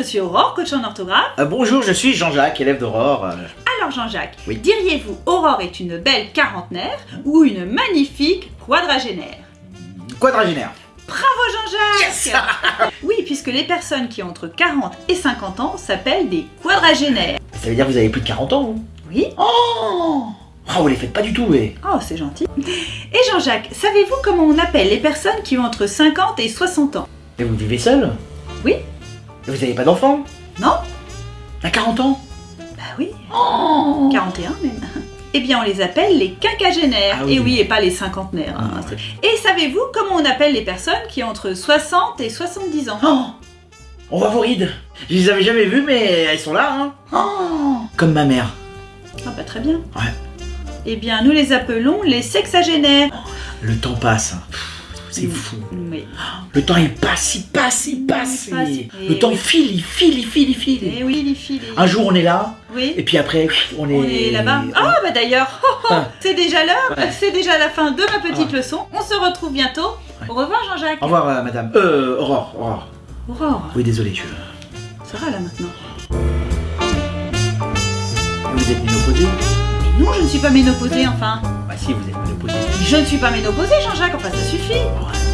je suis Aurore, coach en orthographe. Euh, bonjour, je suis Jean-Jacques, élève d'Aurore. Euh, Alors Jean-Jacques, Oui. diriez-vous Aurore est une belle quarantenaire ou une magnifique quadragénaire? Quadragénaire. Bravo Jean-Jacques Oui, puisque les personnes qui ont entre 40 et 50 ans s'appellent des quadragénaires. Ça veut dire que vous avez plus de 40 ans, vous? Oui Oh Oh, vous les faites pas du tout, mais... Oh, c'est gentil. Et Jean-Jacques, savez-vous comment on appelle les personnes qui ont entre 50 et 60 ans? Mais vous vivez seul? Oui. Vous avez pas d'enfant Non À 40 ans Bah oui, Oh 41 même. Eh bien, on les appelle les quinquagénaires. Ah oui. Et oui, et pas les cinquantenaires. hein. Ah, ouais. Et savez-vous comment on appelle les personnes qui ont entre 60 et 70 ans Oh On voit vos rides. Je les avais jamais vues, mais elles sont là, hein Oh Comme ma mère. Ah bah très bien. Ouais. Eh bien, nous les appelons les sexagénaires. Le temps passe. C'est fou. Le temps, il passe, il passe, il passe. Il passe, et- et Le temps oui. file, il file, il file, il file. eh oui, filles. les- Un jour, on est là, Oui. et puis après, on est... On est là-bas. Ah bah d'ailleurs, Ah. c'est déjà l'heure, Ouais. c'est déjà la fin de ma petite Ouais. leçon. On se retrouve bientôt. Ouais. Au revoir Jean-Jacques. Au revoir, euh, madame. Euh, Aurore, Aurore. Aurore, Oui, désolé, je... ça va là maintenant. Vous êtes ménopausée Mais non, je ne suis pas ménopausée enfin. Bah si, vous êtes ménopausée. Je ne suis pas ménopausée Jean-Jacques, enfin ça suffit. Ouais.